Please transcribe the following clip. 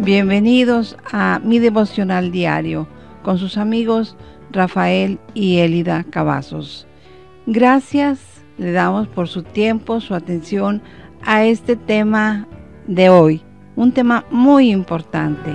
Bienvenidos a mi devocional diario con sus amigos Rafael y Elida Cavazos. Gracias le damos por su tiempo, su atención a este tema de hoy, un tema muy importante.